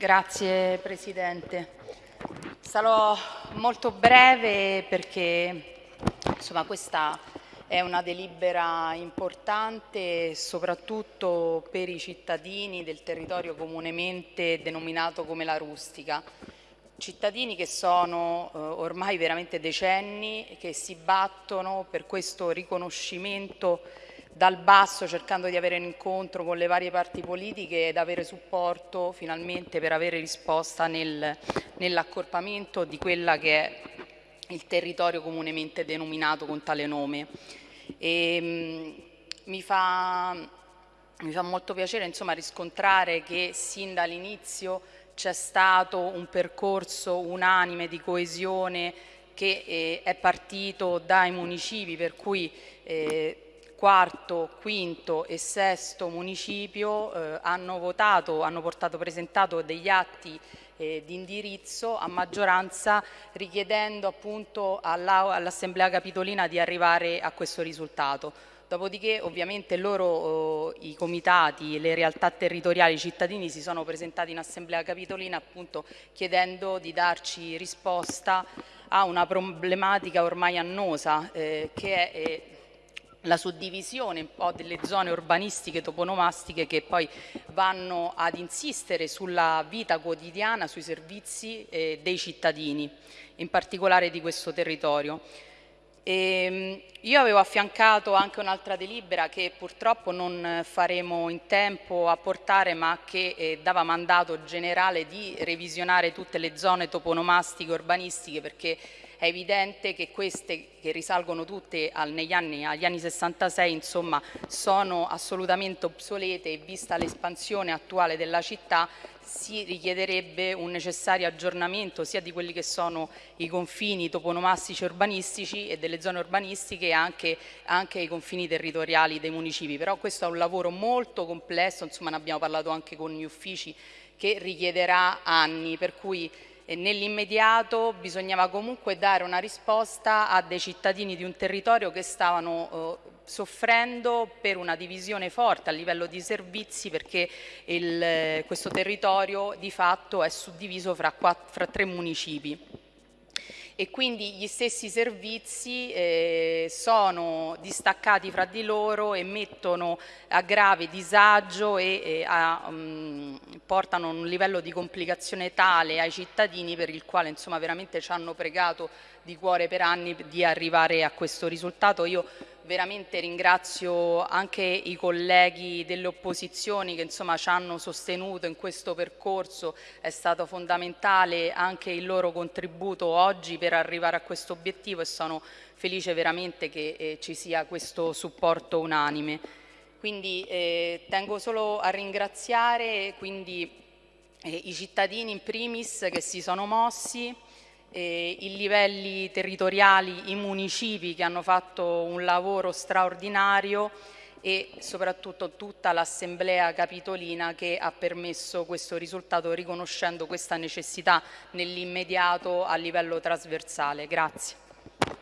Grazie Presidente. Sarò molto breve perché insomma, questa è una delibera importante soprattutto per i cittadini del territorio comunemente denominato come la rustica. Cittadini che sono eh, ormai veramente decenni che si battono per questo riconoscimento dal basso cercando di avere un incontro con le varie parti politiche ed avere supporto finalmente per avere risposta nel, nell'accorpamento di quella che è il territorio comunemente denominato con tale nome. E, ehm, mh, mi, fa, mi fa molto piacere insomma, riscontrare che sin dall'inizio c'è stato un percorso unanime di coesione che eh, è partito dai municipi per cui eh, quarto, quinto e sesto municipio eh, hanno votato, hanno portato presentato degli atti eh, di indirizzo a maggioranza richiedendo appunto all'Assemblea all Capitolina di arrivare a questo risultato. Dopodiché ovviamente loro, eh, i comitati, le realtà territoriali, i cittadini si sono presentati in Assemblea Capitolina appunto chiedendo di darci risposta a una problematica ormai annosa eh, che è eh, la suddivisione un po' delle zone urbanistiche toponomastiche che poi vanno ad insistere sulla vita quotidiana, sui servizi eh, dei cittadini, in particolare di questo territorio. E, ehm, io avevo affiancato anche un'altra delibera che purtroppo non faremo in tempo a portare ma che eh, dava mandato generale di revisionare tutte le zone toponomastiche urbanistiche perché è evidente che queste che risalgono tutte al, anni, agli anni 66 insomma, sono assolutamente obsolete e vista l'espansione attuale della città si richiederebbe un necessario aggiornamento sia di quelli che sono i confini toponomastici urbanistici e delle zone urbanistiche anche, anche i confini territoriali dei municipi. Però questo è un lavoro molto complesso, insomma ne abbiamo parlato anche con gli uffici, che richiederà anni, per cui nell'immediato bisognava comunque dare una risposta a dei cittadini di un territorio che stavano eh, soffrendo per una divisione forte a livello di servizi perché il, questo territorio di fatto è suddiviso fra, quattro, fra tre municipi. E quindi gli stessi servizi eh, sono distaccati fra di loro e mettono a grave disagio e, e a, um, portano un livello di complicazione tale ai cittadini per il quale insomma veramente ci hanno pregato di cuore per anni di arrivare a questo risultato. Io veramente ringrazio anche i colleghi delle opposizioni che insomma ci hanno sostenuto in questo percorso, è stato fondamentale anche il loro contributo oggi per arrivare a questo obiettivo e sono felice veramente che eh, ci sia questo supporto unanime. Quindi eh, tengo solo a ringraziare quindi, eh, i cittadini in primis che si sono mossi, eh, i livelli territoriali, i municipi che hanno fatto un lavoro straordinario e soprattutto tutta l'Assemblea Capitolina che ha permesso questo risultato riconoscendo questa necessità nell'immediato a livello trasversale. Grazie.